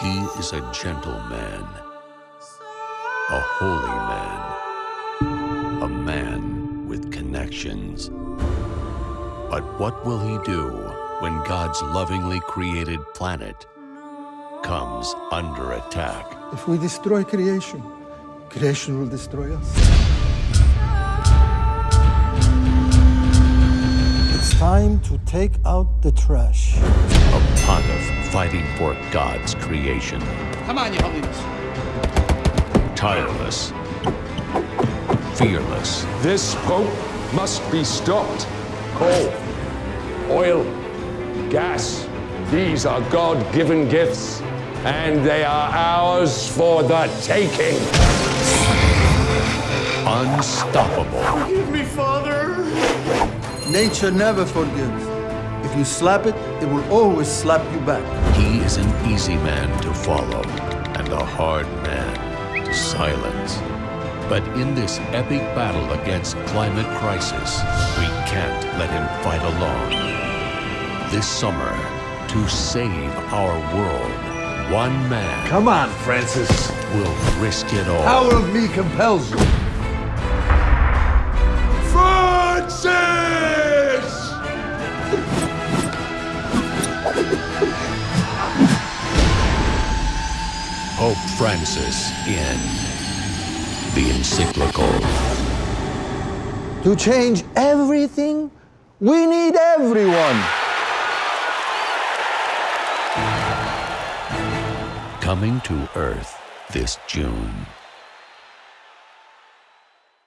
He is a gentle man, a holy man, a man with connections. But what will he do when God's lovingly created planet comes under attack? If we destroy creation, creation will destroy us. Time to take out the trash. A pontiff fighting for God's creation. Come on, Your Holiness. Tireless. Fearless. This Pope must be stopped. Coal, oil, gas, these are God-given gifts, and they are ours for the taking. Unstoppable. Forgive me, Father. Nature never forgives. If you slap it, it will always slap you back. He is an easy man to follow and a hard man to silence. But in this epic battle against climate crisis, we can't let him fight alone. This summer, to save our world, one man Come on, Francis. will risk it all. Power of me compels you. Francis! Pope Francis in the encyclical. To change everything, we need everyone. Coming to Earth this June.